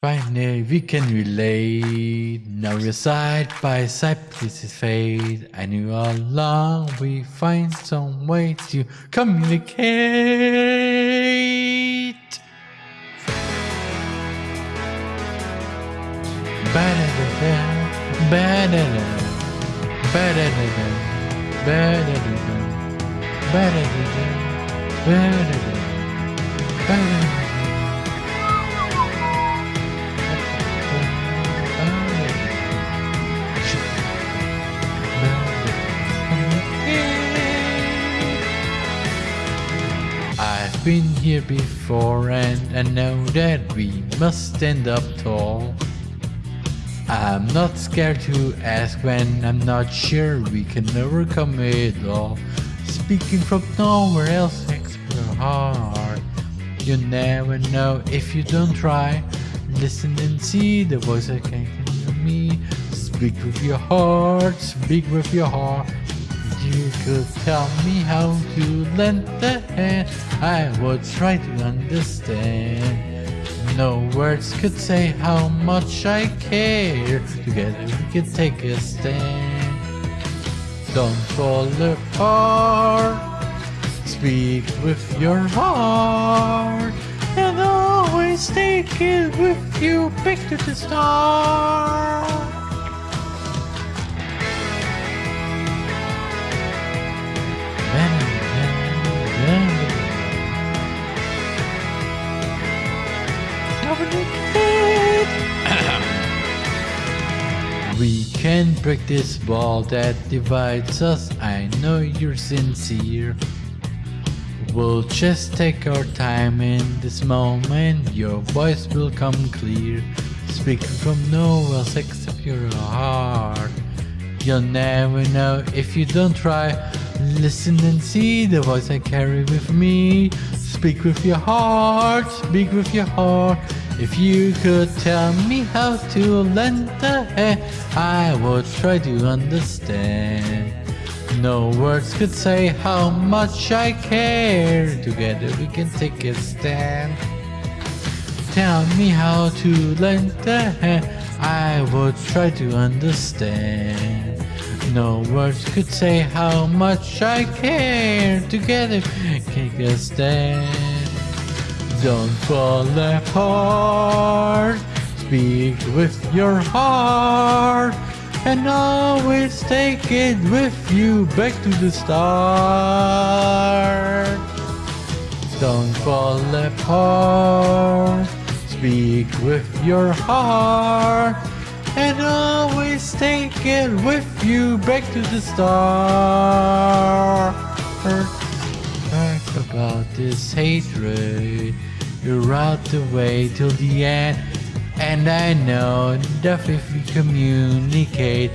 Finally, we can relate. Now we're side by side, this is fate. I knew all along we find some way to communicate. Been here before and I know that we must stand up tall. I'm not scared to ask when I'm not sure we can overcome it all. Speaking from nowhere else, explore hard. You never know if you don't try. Listen and see the voice that can hear me. Speak with your heart, speak with your heart. You could tell me how to lend a hand. I would try to understand. No words could say how much I care. Together we can take a stand. Don't fall apart. Speak with your heart. And always take it with you back to the start. We can break this wall that divides us. I know you're sincere. We'll just take our time in this moment. Your voice will come clear. Speaking from nowhere else except your heart. You'll never know if you don't try. Listen and see the voice I carry with me. Speak with your heart, speak with your heart. If you could tell me how to lend a hand, I would try to understand. No words could say how much I care. Together we can take a stand. Tell me how to lend a hand, I would try to understand. No words could say how much I care. Together take a stand. Don't fall apart. Speak with your heart. And always take it with you back to the start. Don't fall apart. Speak with your heart. And always take it with you back to the start. Talk about this hatred. You're out the way till the end. And I know that if we communicate,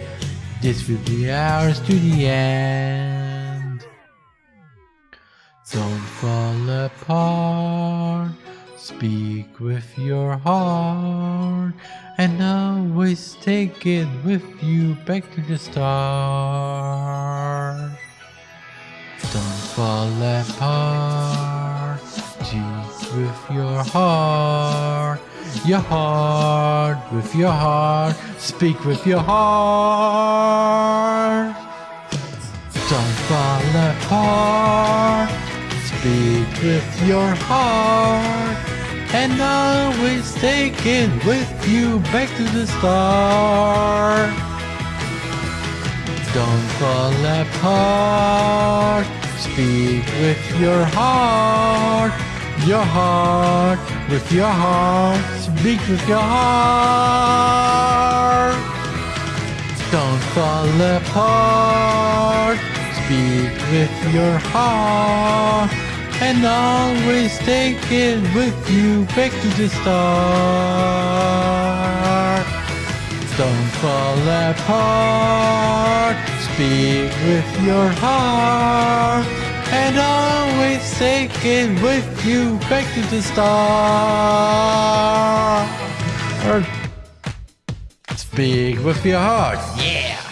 this will be ours to the end. Don't fall apart. Speak with your heart. And always take it with you back to the start. Don't fall apart. Speak with your heart. Your heart with your heart. Speak with your heart. Don't fall apart. Speak with your heart. And always take it with you back to the start. Don't fall apart. Speak with your heart. Your heart with your heart. Speak with your heart. Don't fall apart. Speak with your heart. And always take it with you back to the start. Don't fall apart. Speak with your heart. And always take it with you back to the start. Speak with your heart. Yeah.